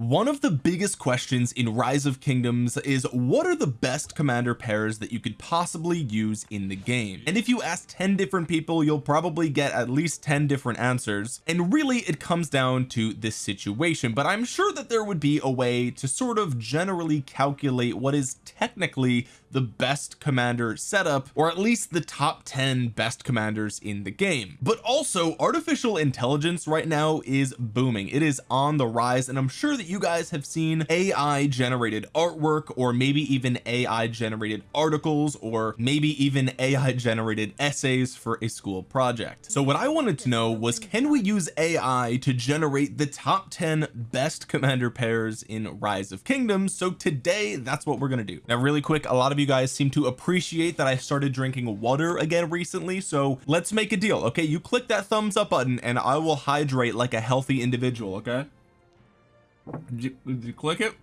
one of the biggest questions in rise of kingdoms is what are the best commander pairs that you could possibly use in the game? And if you ask 10 different people you'll probably get at least 10 different answers. And really it comes down to this situation but I'm sure that there would be a way to sort of generally calculate what is technically the best commander setup or at least the top 10 best commanders in the game. But also artificial intelligence right now is booming. It is on the rise and I'm sure that you guys have seen AI generated artwork or maybe even AI generated articles or maybe even AI generated essays for a school project. So what I wanted to know was can we use AI to generate the top 10 best commander pairs in rise of kingdoms? So today that's what we're going to do. Now really quick a lot of you guys seem to appreciate that I started drinking water again recently so let's make a deal okay? You click that thumbs up button and I will hydrate like a healthy individual okay? Did you, did you click it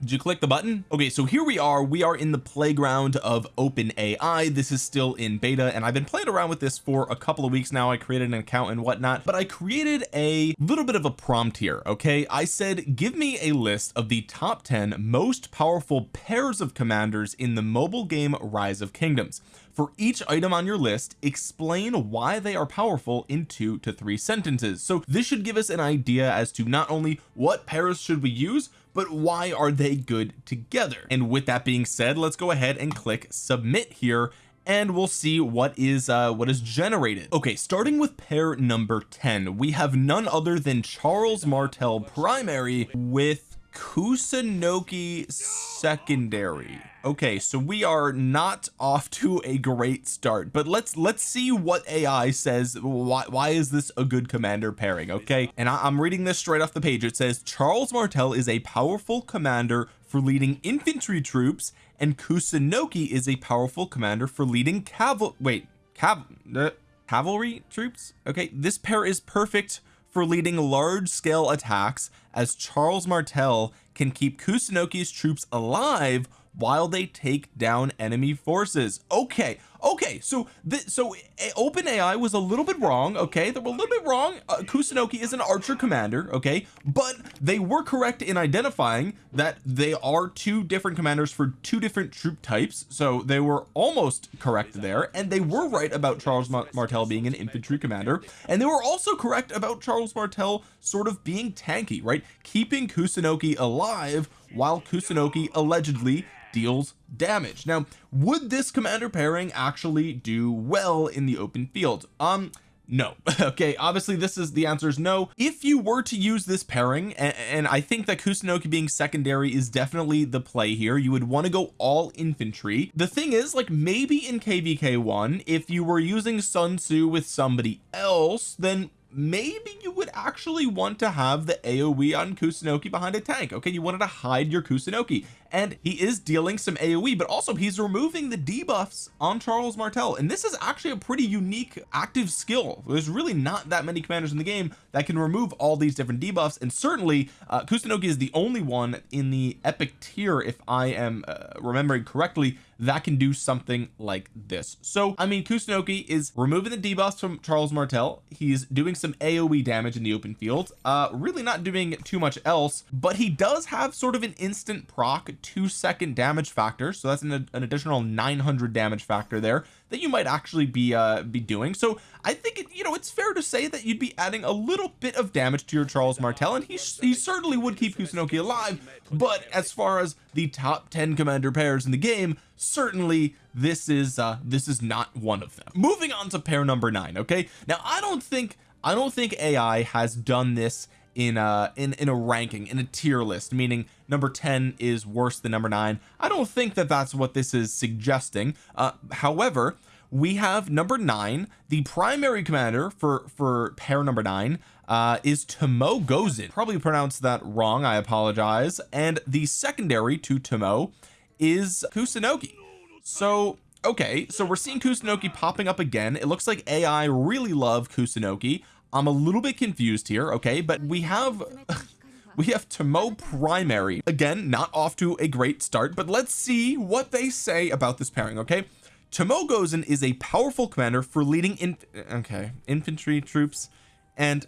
did you click the button? Okay so here we are. We are in the playground of open AI this is still in beta and I've been playing around with this for a couple of weeks now. I created an account and whatnot but I created a little bit of a prompt here okay? I said give me a list of the top 10 most powerful pairs of commanders in the mobile game rise of kingdoms for each item on your list explain why they are powerful in two to three sentences. So this should give us an idea as to not only what pairs should we use but why are they good together. And with that being said let's go ahead and click submit here and we'll see what is uh what is generated. Okay starting with pair number 10 we have none other than Charles Martel primary with Kusunoki secondary. Okay so we are not off to a great start but let's let's see what AI says. Why, why is this a good commander pairing? Okay and I, am reading this straight off the page. It says Charles Martel is a powerful commander for leading infantry troops and Kusunoki is a powerful commander for leading caval wait cav uh, cavalry troops? Okay this pair is perfect for leading large-scale attacks as Charles Martel can keep Kusunoki's troops alive while they take down enemy forces. Okay okay so this so open AI was a little bit wrong okay? They were a little bit wrong. Uh, Kusunoki is an archer commander okay? But they were correct in identifying that they are two different commanders for two different troop types. So they were almost correct there. And they were right about Charles Martel being an infantry commander. And they were also correct about Charles Martel sort of being tanky right? Keeping Kusunoki alive while Kusunoki allegedly deals damage. Now would this commander pairing actually do well in the open field? Um no. Okay obviously this is the answer is no. If you were to use this pairing and, and I think that Kusunoki being secondary is definitely the play here you would want to go all infantry. The thing is like maybe in kvk1 if you were using Sun Tzu with somebody else then maybe you would actually want to have the AoE on Kusunoki behind a tank. Okay you wanted to hide your Kusunoki and he is dealing some AoE but also he's removing the debuffs on Charles Martel and this is actually a pretty unique active skill. There's really not that many commanders in the game that can remove all these different debuffs and certainly uh, Kusunoki is the only one in the epic tier if I am uh, remembering correctly that can do something like this. So I mean Kusunoki is removing the debuffs from Charles Martel. He's doing some AoE damage in the open field. Uh really not doing too much else but he does have sort of an instant proc two second damage factor. So that's an, an additional 900 damage factor there that you might actually be uh be doing. So I think it, you know it's fair to say that you'd be adding a little bit of damage to your Charles Martel and he he certainly would keep Kusunoki alive. But as far as the top 10 commander pairs in the game certainly this is uh this is not one of them. Moving on to pair number nine okay? Now I don't think I don't think AI has done this in a in in a ranking in a tier list meaning number 10 is worse than number 9 I don't think that that's what this is suggesting. Uh however we have number 9 the primary commander for for pair number 9 uh is Tomoe Gozen probably pronounced that wrong I apologize. And the secondary to Tomoe is Kusunoki so okay so we're seeing Kusunoki popping up again. It looks like AI really love Kusunoki I'm a little bit confused here okay but we have we have Tomoe primary. Again not off to a great start but let's see what they say about this pairing okay? Tomoe Gozen is a powerful commander for leading in okay infantry troops and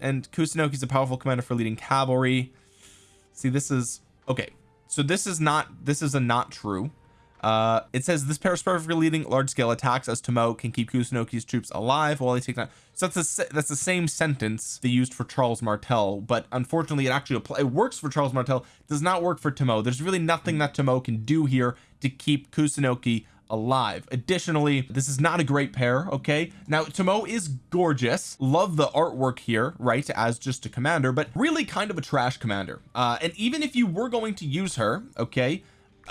and Kusunoki is a powerful commander for leading cavalry. See this is okay so this is not this is a not true uh it says this pair is perfectly leading large scale attacks as Tomoe can keep Kusunoki's troops alive while they take that so that's the that's the same sentence they used for Charles Martel but unfortunately it actually it works for Charles Martel does not work for Tomoe there's really nothing that Tomoe can do here to keep Kusunoki alive. Additionally this is not a great pair okay? Now Tomoe is gorgeous. Love the artwork here right as just a commander but really kind of a trash commander. Uh and even if you were going to use her okay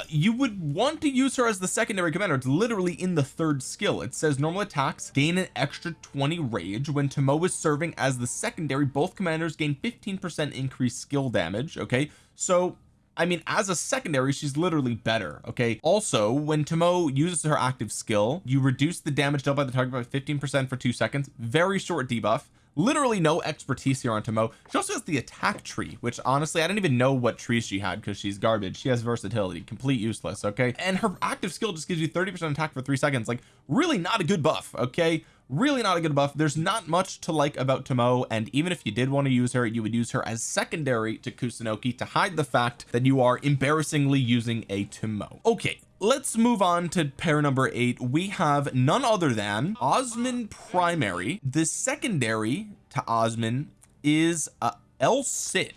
you would want to use her as the secondary commander. It's literally in the third skill. It says normal attacks gain an extra 20 rage. When Tomoe is serving as the secondary both commanders gain 15 percent increased skill damage okay? So I mean as a secondary she's literally better okay? Also when Tomoe uses her active skill you reduce the damage dealt by the target by 15 percent for two seconds. Very short debuff literally no expertise here on Tomoe. She also has the attack tree which honestly I didn't even know what trees she had because she's garbage. She has versatility complete useless okay? And her active skill just gives you 30 percent attack for three seconds. Like really not a good buff okay? Really not a good buff. There's not much to like about Tomoe and even if you did want to use her you would use her as secondary to Kusunoki to hide the fact that you are embarrassingly using a Tomoe. Okay let's move on to pair number eight. We have none other than Osman primary. The secondary to Osman is uh, El Cid.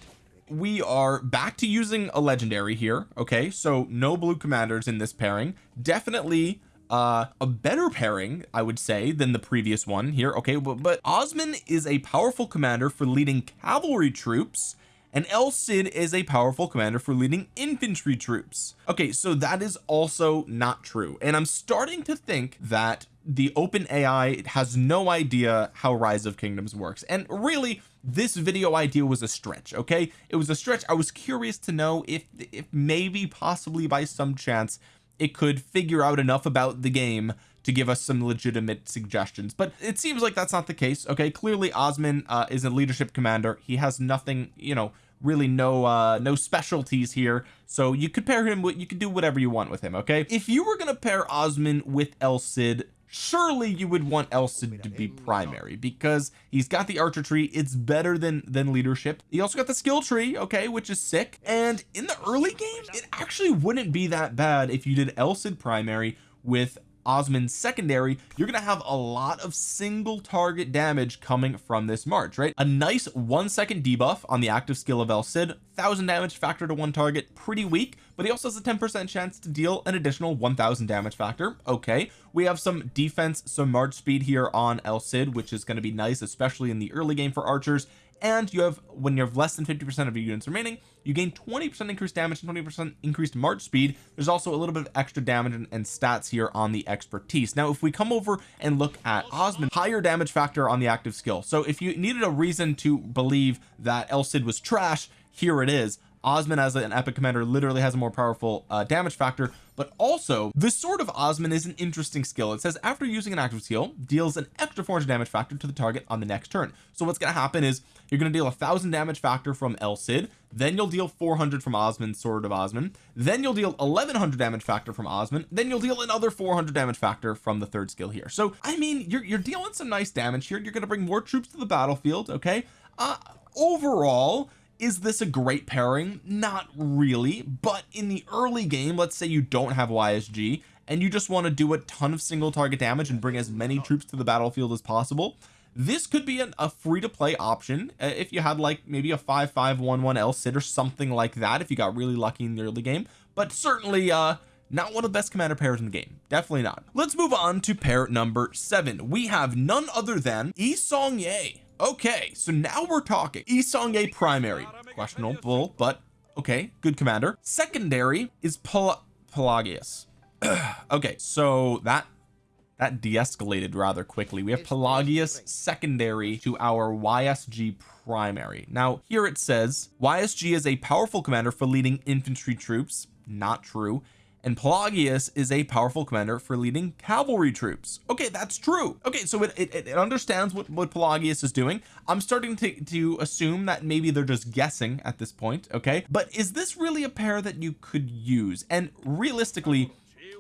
We are back to using a legendary here okay? So no blue commanders in this pairing. Definitely uh a better pairing I would say than the previous one here okay? But, but Osman is a powerful commander for leading cavalry troops and El Cid is a powerful commander for leading infantry troops. Okay so that is also not true. And I'm starting to think that the open AI has no idea how rise of kingdoms works. And really this video idea was a stretch okay? It was a stretch. I was curious to know if if maybe possibly by some chance it could figure out enough about the game to give us some legitimate suggestions. But it seems like that's not the case okay? Clearly Osman uh, is a leadership commander. He has nothing you know really no uh no specialties here. So you could pair him with you could do whatever you want with him okay? If you were going to pair Osman with El Cid surely you would want El Cid to be primary because he's got the archer tree. It's better than than leadership. He also got the skill tree okay which is sick. And in the early game it actually wouldn't be that bad if you did El Cid primary with Osman secondary you're gonna have a lot of single target damage coming from this March right? A nice one second debuff on the active skill of El Cid thousand damage factor to one target pretty weak but he also has a 10 percent chance to deal an additional 1000 damage factor. Okay we have some defense some march speed here on El Cid which is going to be nice especially in the early game for archers and you have when you have less than 50 percent of your units remaining you gain 20 percent increased damage and 20 percent increased march speed. There's also a little bit of extra damage and, and, stats here on the expertise. Now if we come over and look at Osman higher damage factor on the active skill. So if you needed a reason to believe that El Cid was trash here it is Osman as an epic commander literally has a more powerful uh, damage factor but also the sword of Osman is an interesting skill. It says after using an active skill deals an extra 400 damage factor to the target on the next turn. So what's going to happen is you're going to deal a thousand damage factor from El Cid then you'll deal 400 from Osman sword of Osman then you'll deal 1100 damage factor from Osman then you'll deal another 400 damage factor from the third skill here. So I mean you're, you're dealing some nice damage here. You're going to bring more troops to the battlefield okay? Uh overall is this a great pairing? Not really but in the early game let's say you don't have YSG and you just want to do a ton of single target damage and bring as many troops to the battlefield as possible this could be an, a free to play option uh, if you had like maybe a 5511 El Cid or something like that if you got really lucky in the early game but certainly uh not one of the best commander pairs in the game. Definitely not. Let's move on to pair number seven. We have none other than Yi Seong-gye okay so now we're talking. Yi Seong-gye primary. Questionable but okay good commander. Secondary is Pel Pelagius. Okay so that that de-escalated rather quickly. We have Pelagius secondary to our YSG primary. Now here it says YSG is a powerful commander for leading infantry troops. Not true and Pelagius is a powerful commander for leading cavalry troops. Okay that's true. Okay so it, it, it understands what, what Pelagius is doing. I'm starting to, to assume that maybe they're just guessing at this point okay? But is this really a pair that you could use? And realistically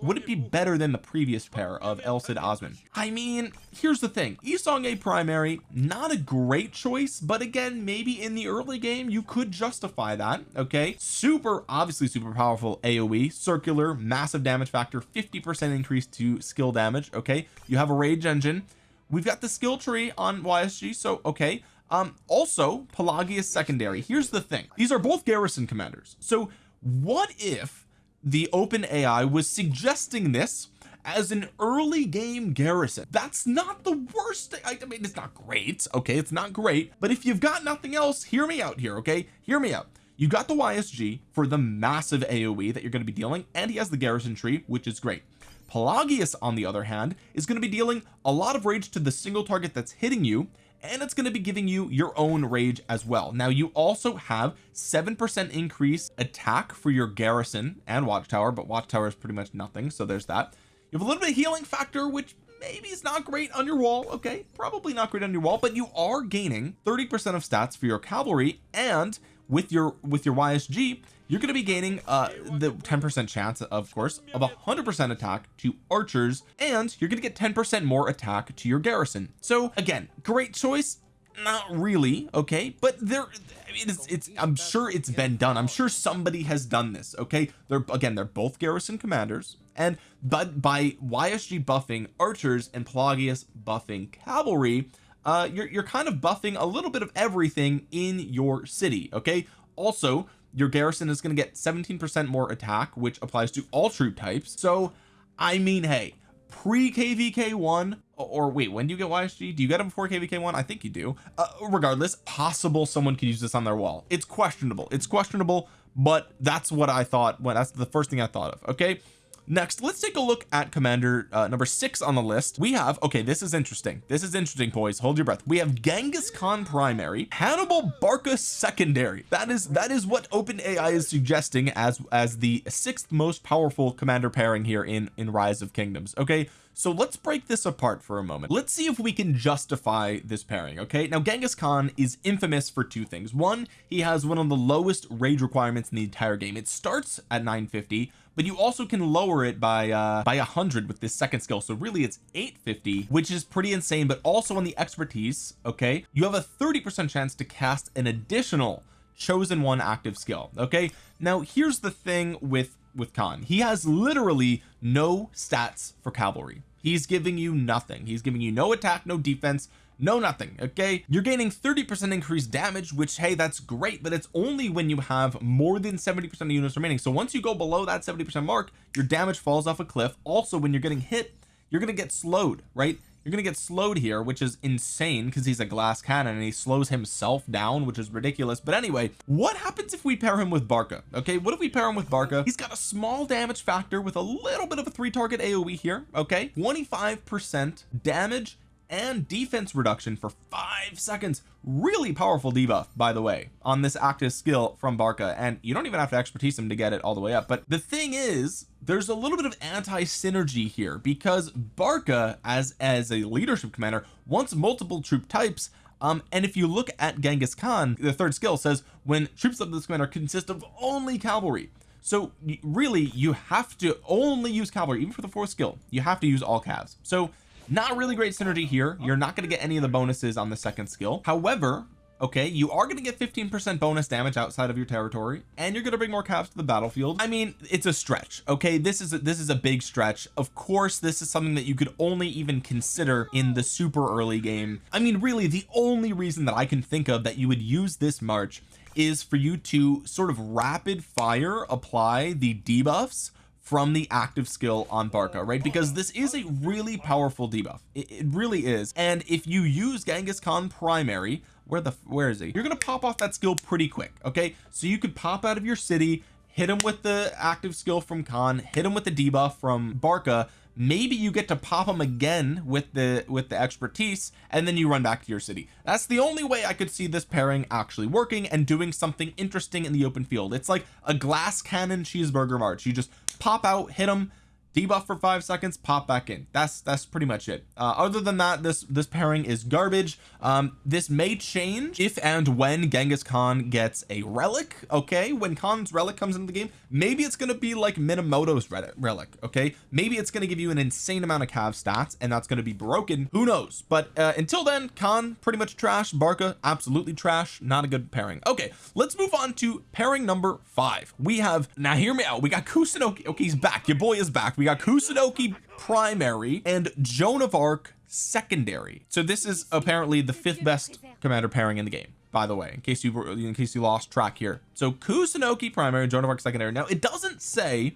would it be better than the previous pair of El Cid Osman? I mean here's the thing. Yi Seong-Gye primary not a great choice but again maybe in the early game you could justify that okay? Super obviously super powerful AoE circular massive damage factor 50 percent increase to skill damage okay? You have a rage engine. We've got the skill tree on YSG so okay. Um also Pelagius secondary. Here's the thing. These are both garrison commanders. So what if the open AI was suggesting this as an early game garrison. That's not the worst thing. I mean it's not great okay? It's not great but if you've got nothing else hear me out here okay? Hear me out. You got the YSG for the massive AoE that you're going to be dealing and he has the garrison tree which is great. Pelagius on the other hand is going to be dealing a lot of rage to the single target that's hitting you and it's going to be giving you your own rage as well. Now you also have seven percent increase attack for your garrison and watchtower but watchtower is pretty much nothing so there's that. You have a little bit of healing factor which maybe it's not great on your wall okay? Probably not great on your wall but you are gaining 30 percent of stats for your cavalry and with your with your YSG you're going to be gaining uh the 10 percent chance of course of a hundred percent attack to archers and you're going to get 10 percent more attack to your garrison. So again great choice. Not really okay? But there it's it's I'm sure it's been done. I'm sure somebody has done this okay? They're again they're both garrison commanders and but by YSG buffing archers and Pelagius buffing cavalry uh you're, you're kind of buffing a little bit of everything in your city okay? Also your garrison is going to get 17 percent more attack which applies to all troop types. So I mean hey pre kvk1 or wait when do you get YSG do you get them before kvk1 I think you do. Uh, regardless possible someone could use this on their wall. It's questionable. It's questionable but that's what I thought when that's the first thing I thought of okay next let's take a look at commander uh, number six on the list. We have okay this is interesting. This is interesting boys. Hold your breath. We have Genghis Khan primary Hannibal Barca secondary. That is that is what open AI is suggesting as as the sixth most powerful commander pairing here in in rise of kingdoms okay? So let's break this apart for a moment. Let's see if we can justify this pairing okay? Now Genghis Khan is infamous for two things. One he has one of the lowest rage requirements in the entire game. It starts at 950 but you also can lower it by uh by a hundred with this second skill. So really it's 850 which is pretty insane but also on the expertise okay you have a 30 percent chance to cast an additional chosen one active skill okay? Now here's the thing with with Khan. He has literally no stats for cavalry. He's giving you nothing. He's giving you no attack no defense no nothing okay? You're gaining 30 percent increased damage which hey that's great but it's only when you have more than 70 percent of units remaining. So once you go below that 70 percent mark your damage falls off a cliff. Also when you're getting hit you're to get slowed right? You're to get slowed here which is insane because he's a glass cannon and he slows himself down which is ridiculous. But anyway what happens if we pair him with Barca okay? What if we pair him with Barca? He's got a small damage factor with a little bit of a three target AoE here okay? 25 percent damage and defense reduction for five seconds. Really powerful debuff by the way on this active skill from Barca. And you don't even have to expertise him to get it all the way up. But the thing is there's a little bit of anti-synergy here because Barca as as a leadership commander wants multiple troop types. Um and if you look at Genghis Khan the third skill says when troops of this commander consist of only cavalry. So really you have to only use cavalry. Even for the fourth skill you have to use all calves. So not really great synergy here. You're not going to get any of the bonuses on the second skill. However okay you are going to get 15 percent bonus damage outside of your territory and you're going to bring more calves to the battlefield. I mean it's a stretch okay? This is a, this is a big stretch. Of course this is something that you could only even consider in the super early game. I mean really the only reason that I can think of that you would use this march is for you to sort of rapid fire apply the debuffs from the active skill on Barca right? Because this is a really powerful debuff. It, it really is. And if you use Genghis Khan primary where the where is he? You're gonna pop off that skill pretty quick okay? So you could pop out of your city hit him with the active skill from Khan hit him with the debuff from Barca. Maybe you get to pop them again with the with the expertise and then you run back to your city. That's the only way I could see this pairing actually working and doing something interesting in the open field. It's like a glass cannon cheeseburger march. You just pop out hit them debuff for five seconds pop back in. That's that's pretty much it. Uh, other than that this this pairing is garbage. Um this may change if and when Genghis Khan gets a relic okay? When Khan's relic comes into the game maybe it's going to be like Minamoto's relic okay? Maybe it's going to give you an insane amount of cav stats and that's going to be broken. Who knows? But uh, until then Khan pretty much trash. Barca absolutely trash. Not a good pairing. Okay let's move on to pairing number five. We have now hear me out. We got Kusunoki okay he's back. Your boy is back. We got Kusunoki primary and Joan of Arc secondary. So this is apparently the fifth best commander pairing in the game by the way in case you were, in case you lost track here. So Kusunoki primary Joan of Arc secondary. Now it doesn't say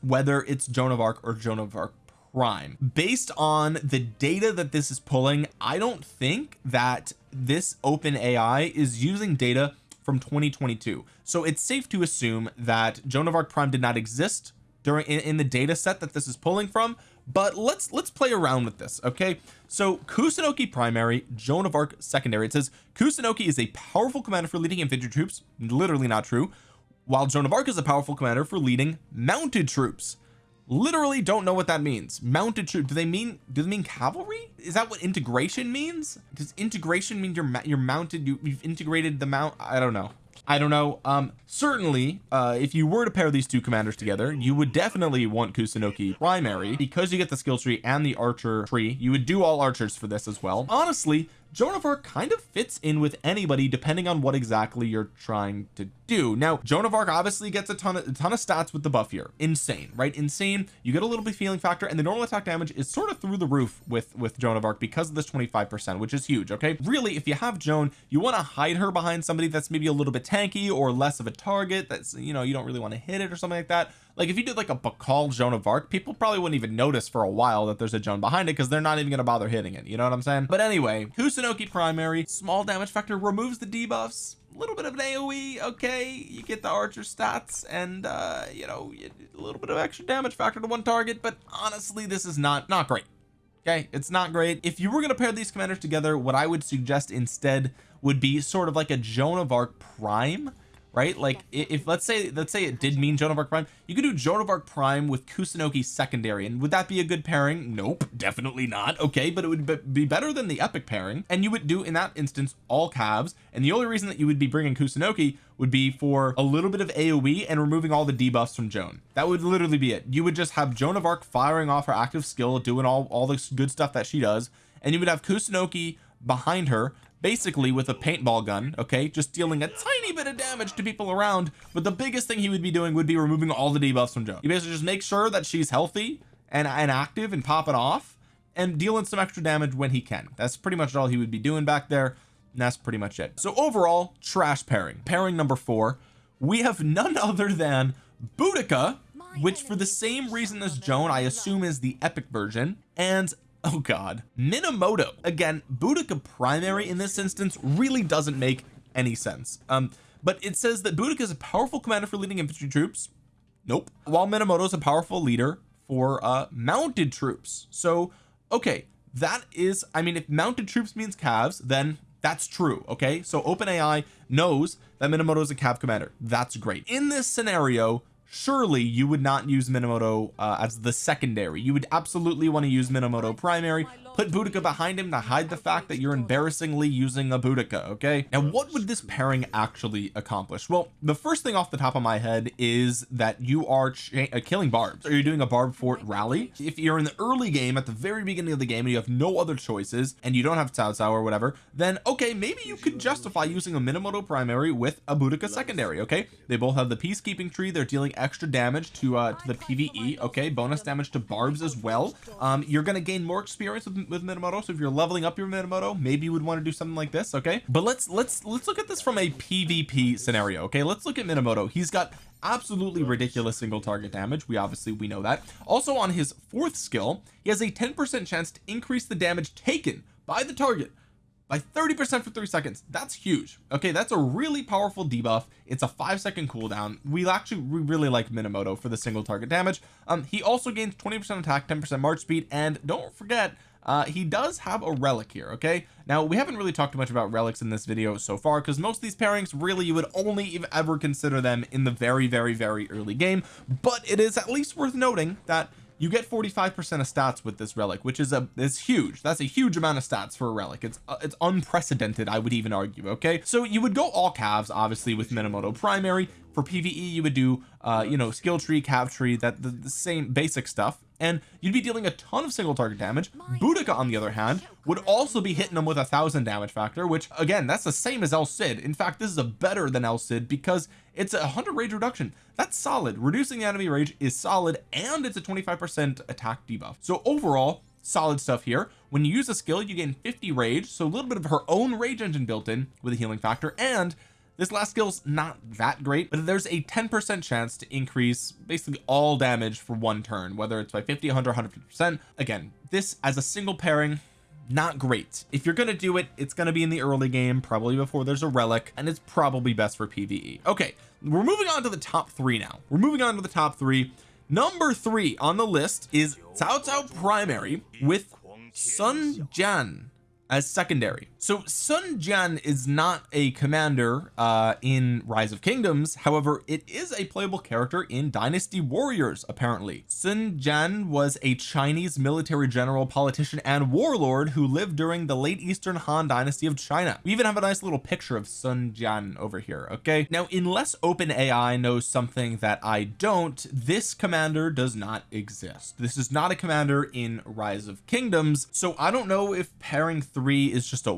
whether it's Joan of Arc or Joan of Arc prime. Based on the data that this is pulling I don't think that this open AI is using data from 2022 so it's safe to assume that Joan of Arc prime did not exist during in, in the data set that this is pulling from but let's let's play around with this okay? So Kusunoki primary Joan of Arc secondary. It says Kusunoki is a powerful commander for leading infantry troops literally not true while Joan of Arc is a powerful commander for leading mounted troops. Literally don't know what that means. Mounted troop do they mean do they mean cavalry? Is that what integration means? Does integration mean you're you're mounted you, you've integrated the mount I don't know I don't know. Um certainly uh if you were to pair these two commanders together you would definitely want Kusunoki primary. Because you get the skill tree and the archer tree you would do all archers for this as well. Honestly Joan of Arc kind of fits in with anybody depending on what exactly you're trying to do. Now Joan of Arc obviously gets a ton of a ton of stats with the buff here. Insane right? Insane. You get a little bit feeling factor and the normal attack damage is sort of through the roof with with Joan of Arc because of this 25 percent which is huge okay? Really if you have Joan you want to hide her behind somebody that's maybe a little bit tanky or less of a target that's you know you don't really want to hit it or something like that. Like if you did like a Bakal Joan of Arc people probably wouldn't even notice for a while that there's a Joan behind it because they're not even going to bother hitting it you know what I'm saying? But anyway Kusunoki primary small damage factor removes the debuffs little bit of an AoE okay you get the archer stats and uh you know a little bit of extra damage factor to one target but honestly this is not not great okay? It's not great. If you were going to pair these commanders together what I would suggest instead would be sort of like a Joan of Arc prime right? Like if let's say let's say it did mean Joan of Arc prime you could do Joan of Arc prime with Kusunoki secondary and would that be a good pairing? Nope definitely not. Okay but it would be better than the epic pairing and you would do in that instance all calves and the only reason that you would be bringing Kusunoki would be for a little bit of AoE and removing all the debuffs from Joan. That would literally be it. You would just have Joan of Arc firing off her active skill doing all all the good stuff that she does and you would have Kusunoki behind her basically with a paintball gun okay just dealing a tiny bit of damage to people around but the biggest thing he would be doing would be removing all the debuffs from Joan. He basically just make sure that she's healthy and, and active and pop it off and dealing some extra damage when he can. That's pretty much all he would be doing back there and that's pretty much it. So overall trash pairing. Pairing number four we have none other than Boudica which for the same reason as Joan I assume is the epic version and oh god. Minamoto. Again Boudica primary in this instance really doesn't make any sense. Um but it says that Boudica is a powerful commander for leading infantry troops. Nope. While Minamoto is a powerful leader for uh mounted troops. So okay that is I mean if mounted troops means calves then that's true okay? So OpenAI knows that Minamoto is a cav commander. That's great. In this scenario surely you would not use Minamoto uh, as the secondary. You would absolutely want to use Minamoto primary. Put Boudica behind him to hide the fact that you're embarrassingly using a Boudica okay? Now what would this pairing actually accomplish? Well the first thing off the top of my head is that you are uh, killing barbs. Are you doing a barb fort rally. If you're in the early game at the very beginning of the game and you have no other choices and you don't have Cao Cao or whatever then okay maybe you could justify using a Minamoto primary with a Boudica secondary okay? They both have the peacekeeping tree. They're dealing extra damage to uh to the PVE okay? Bonus damage to barbs as well. Um you're gonna gain more experience with with Minamoto so if you're leveling up your Minamoto maybe you would want to do something like this okay? But let's let's let's look at this from a PvP scenario okay? Let's look at Minamoto. He's got absolutely ridiculous single target damage. We obviously we know that. Also on his fourth skill he has a 10 percent chance to increase the damage taken by the target by 30 percent for three seconds. That's huge. Okay that's a really powerful debuff. It's a five second cooldown. We actually we really like Minamoto for the single target damage. Um he also gains 20 percent attack 10 percent march speed and don't forget uh he does have a relic here okay? Now we haven't really talked much about relics in this video so far because most of these pairings really you would only ever consider them in the very very very early game. But it is at least worth noting that you get 45 percent of stats with this relic which is a it's huge. That's a huge amount of stats for a relic. It's uh, it's unprecedented I would even argue okay? So you would go all calves obviously with Minamoto primary. For PvE you would do uh you know skill tree cav tree that the, the same basic stuff and you'd be dealing a ton of single target damage. Boudica on the other hand would also be hitting them with a thousand damage factor which again that's the same as El Cid. In fact this is a better than El Cid because it's a 100 rage reduction. That's solid. Reducing the enemy rage is solid and it's a 25 percent attack debuff. So overall solid stuff here. When you use a skill you gain 50 rage so a little bit of her own rage engine built in with a healing factor and this last skill's not that great but there's a 10 percent chance to increase basically all damage for one turn whether it's by 50 100 150 percent. Again this as a single pairing not great. If you're to do it it's to be in the early game probably before there's a relic and it's probably best for PvE okay we're moving on to the top three now. We're moving on to the top three. Number three on the list is Cao Cao primary with Sun Jian as secondary so Sun Jian is not a commander uh in Rise of Kingdoms. However it is a playable character in Dynasty Warriors apparently. Sun Jian was a Chinese military general politician and warlord who lived during the late Eastern Han dynasty of China. We even have a nice little picture of Sun Jian over here okay? Now unless OpenAI knows something that I don't this commander does not exist. This is not a commander in Rise of Kingdoms so I don't know if pairing three is just a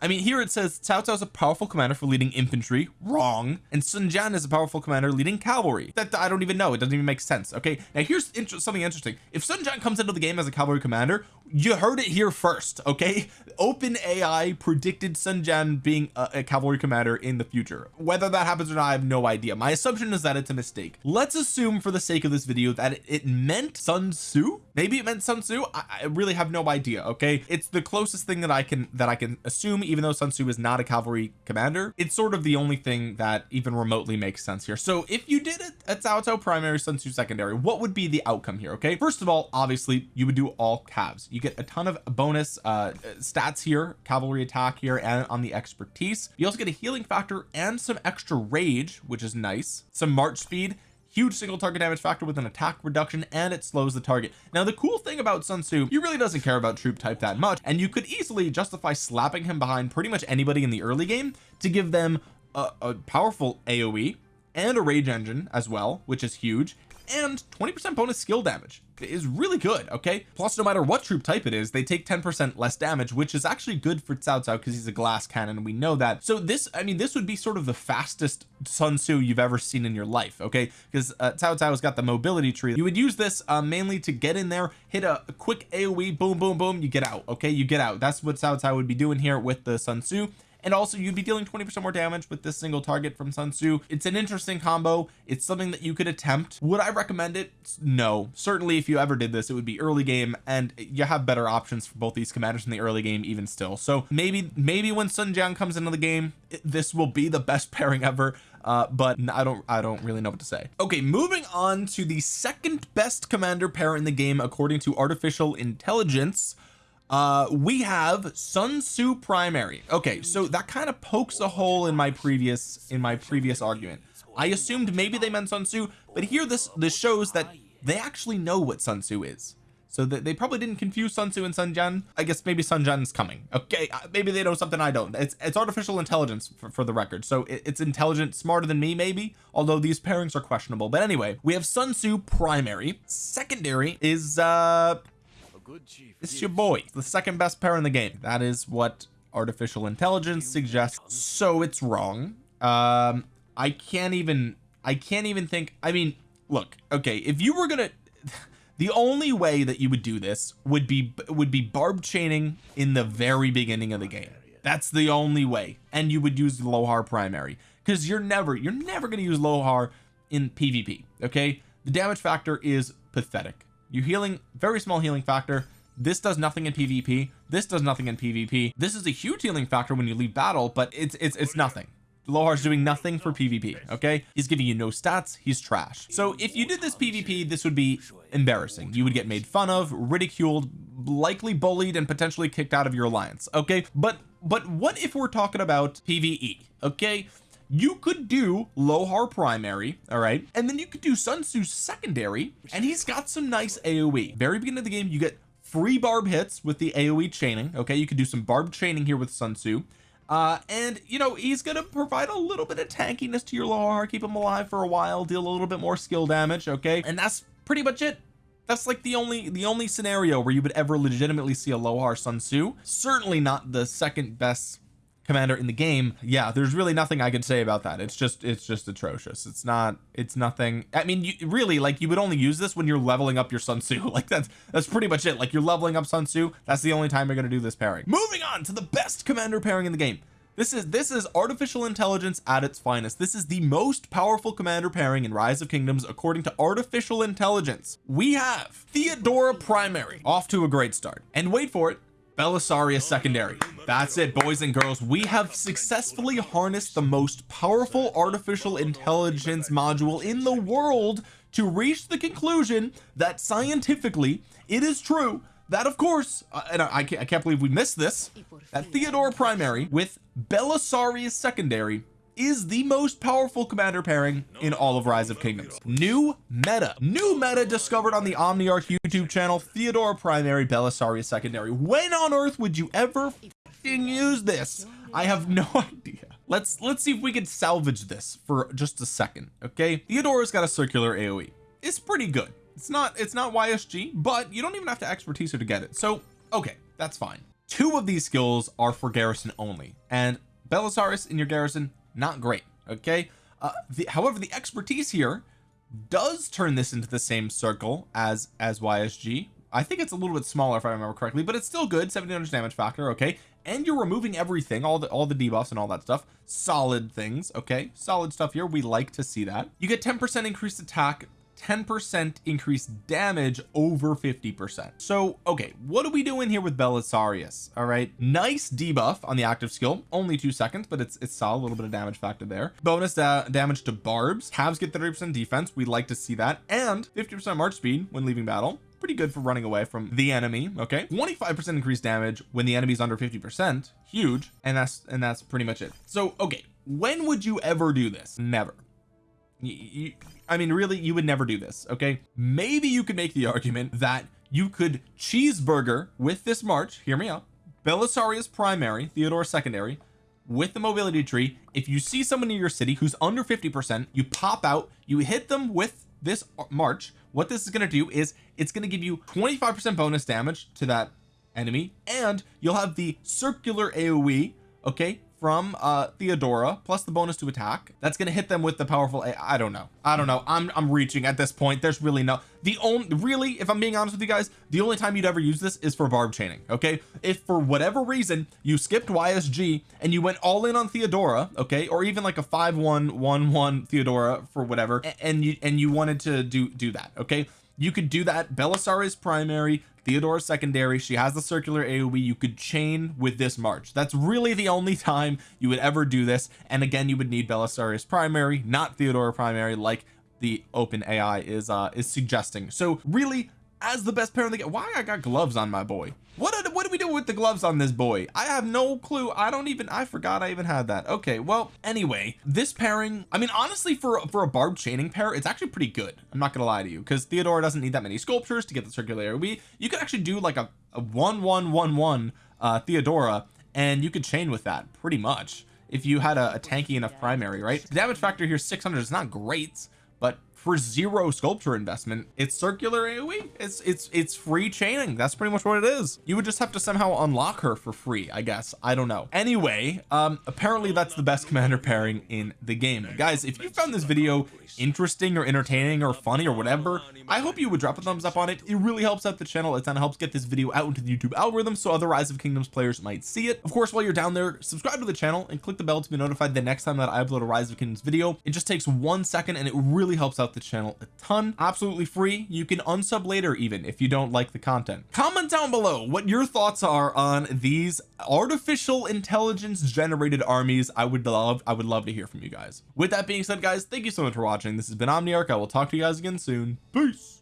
I mean here it says Cao Cao is a powerful commander for leading infantry. Wrong. And Sun Jian is a powerful commander leading cavalry. That I don't even know. It doesn't even make sense. Okay? Now here's inter something interesting. If Sun Jian comes into the game as a cavalry commander you heard it here first okay? Open AI predicted Sun Jian being a, a cavalry commander in the future. Whether that happens or not I have no idea. My assumption is that it's a mistake. Let's assume for the sake of this video that it, it meant Sun Tzu? Maybe it meant Sun Tzu? I, I really have no idea okay? It's the closest thing that I can that I can assume even though Sun Tzu is not a cavalry commander. It's sort of the only thing that even remotely makes sense here. So if you did it at Cao Cao primary Sun Tzu secondary what would be the outcome here okay? First of all obviously you would do all calves you get a ton of bonus uh stats here cavalry attack here and on the expertise. You also get a healing factor and some extra rage which is nice. Some march speed huge single target damage factor with an attack reduction and it slows the target. Now the cool thing about Sun Tzu he really doesn't care about troop type that much and you could easily justify slapping him behind pretty much anybody in the early game to give them a, a powerful AoE and a rage engine as well which is huge and 20 percent bonus skill damage. Is really good okay? Plus no matter what troop type it is they take 10 percent less damage which is actually good for Cao Cao because he's a glass cannon we know that. So this I mean this would be sort of the fastest Sun Tzu you've ever seen in your life okay? Because uh, Cao Cao has got the mobility tree. You would use this uh, mainly to get in there hit a, a quick AoE boom boom boom you get out okay? You get out. That's what Cao Cao would be doing here with the Sun Tzu and also you'd be dealing 20 percent more damage with this single target from Sun Tzu. It's an interesting combo. It's something that you could attempt. Would I recommend it? No. Certainly if you ever did this it would be early game and you have better options for both these commanders in the early game even still. So maybe maybe when Sun Jian comes into the game it, this will be the best pairing ever. Uh but I don't I don't really know what to say. Okay moving on to the second best commander pair in the game according to artificial intelligence uh we have Sun Tzu primary. Okay so that kind of pokes a hole in my previous in my previous argument. I assumed maybe they meant Sun Tzu but here this this shows that they actually know what Sun Tzu is. So that they probably didn't confuse Sun Tzu and Sun Jian. I guess maybe Sun Jian's coming. Okay uh, maybe they know something I don't. It's it's artificial intelligence for, for the record. So it, it's intelligent smarter than me maybe although these pairings are questionable. But anyway we have Sun Tzu primary. Secondary is uh it's your boy the second best pair in the game. That is what artificial intelligence suggests. so it's wrong. Um I can't even I can't even think I mean look okay if you were gonna the only way that you would do this would be would be barb chaining in the very beginning of the game. That's the only way. And you would use Lohar primary. Because you're never you're never going to use Lohar in PvP okay? The damage factor is pathetic you healing very small healing factor. This does nothing in PvP this does nothing in PvP this is a huge healing factor when you leave battle but it's it's it's nothing. Lohar's doing nothing for PvP okay? He's giving you no stats. He's trash. So if you did this PvP this would be embarrassing. You would get made fun of ridiculed likely bullied and potentially kicked out of your alliance okay? But but what if we're talking about PvE okay you could do Lohar primary all right? And then you could do Sun Tzu secondary and he's got some nice AoE very beginning of the game you get free barb hits with the AoE chaining okay? You could do some barb chaining here with Sun Tzu. Uh and you know he's gonna provide a little bit of tankiness to your Lohar keep him alive for a while deal a little bit more skill damage okay? And that's pretty much it. That's like the only the only scenario where you would ever legitimately see a Lohar Sun Tzu. Certainly not the second best commander in the game yeah there's really nothing I could say about that. It's just it's just atrocious. It's not it's nothing I mean you really like you would only use this when you're leveling up your Sun Tzu. Like that's that's pretty much it. Like you're leveling up Sun Tzu that's the only time you're going to do this pairing. Moving on to the best commander pairing in the game. This is this is artificial intelligence at its finest. This is the most powerful commander pairing in rise of kingdoms according to artificial intelligence. We have Theodora primary off to a great start. And wait for it Belisarius secondary. That's it boys and girls. We have successfully harnessed the most powerful artificial intelligence module in the world to reach the conclusion that scientifically it is true that of course uh, and I, I, can't, I can't believe we missed this that Theodora primary with Belisarius secondary is the most powerful commander pairing in all of rise of kingdoms. New meta. New meta discovered on the omniarch youtube channel. Theodora primary belisarius secondary. When on earth would you ever use this? I have no idea. Let's let's see if we can salvage this for just a second okay? Theodora's got a circular AoE it's pretty good. It's not it's not YSG but you don't even have to expertise her to get it. So okay that's fine. Two of these skills are for garrison only. And Belisarius in your garrison not great okay? Uh, the, however the expertise here does turn this into the same circle as as YSG I think it's a little bit smaller if I remember correctly but it's still good. 700 damage factor okay? And you're removing everything all the all the debuffs and all that stuff. Solid things okay? Solid stuff here. We like to see that. You get 10 percent increased attack 10% increased damage over 50% so okay what are we doing here with Belisarius? All right nice debuff on the active skill only two seconds but it's it's solid a little bit of damage factor there. Bonus da damage to barbs halves get 30% defense we'd like to see that and 50% march speed when leaving battle pretty good for running away from the enemy okay? 25 percent increased damage when the enemy's under 50 percent huge and that's and that's pretty much it. So okay when would you ever do this? Never you, I mean really you would never do this okay? Maybe you could make the argument that you could cheeseburger with this march hear me out Belisarius primary Theodore secondary with the mobility tree. If you see someone in your city who's under 50 percent you pop out you hit them with this march. What this is going to do is it's going to give you 25 percent bonus damage to that enemy and you'll have the circular AoE okay from uh Theodora plus the bonus to attack. That's going to hit them with the powerful A I don't know. I don't know. I'm I'm reaching at this point. There's really no the only really if I'm being honest with you guys the only time you'd ever use this is for barb chaining okay? If for whatever reason you skipped YSG and you went all in on Theodora okay? Or even like a 5 1 1 1 Theodora for whatever and you and you wanted to do do that okay you could do that. Belisarius primary. Theodora secondary. She has the circular AoE you could chain with this march. That's really the only time you would ever do this. And again you would need Belisarius primary not Theodora primary like the open AI is uh is suggesting. So really as the best pair in the game why I got gloves on my boy? What what do we do with the gloves on this boy? I have no clue. I don't even I forgot I even had that. Okay well anyway this pairing I mean honestly for for a barb chaining pair it's actually pretty good. I'm not gonna lie to you because Theodora doesn't need that many sculptures to get the circular we you could actually do like a, a one one one one uh Theodora and you could chain with that pretty much if you had a, a tanky enough primary right? The damage factor here 600 is not great but for zero sculpture investment it's circular AoE it's it's it's free chaining. That's pretty much what it is. You would just have to somehow unlock her for free I guess. I don't know. Anyway um apparently that's the best commander pairing in the game. Guys if you found this video interesting or entertaining or funny or whatever I hope you would drop a thumbs up on it. It really helps out the channel. It kind of helps get this video out into the YouTube algorithm so other rise of kingdoms players might see it. Of course while you're down there subscribe to the channel and click the bell to be notified the next time that I upload a rise of kingdoms video. It just takes one second and it really helps out the channel a ton absolutely free. You can unsub later even if you don't like the content. Comment down below what your thoughts are on these artificial intelligence generated armies. I would love I would love to hear from you guys. With that being said guys thank you so much for watching. This has been Omniarch. I will talk to you guys again soon. Peace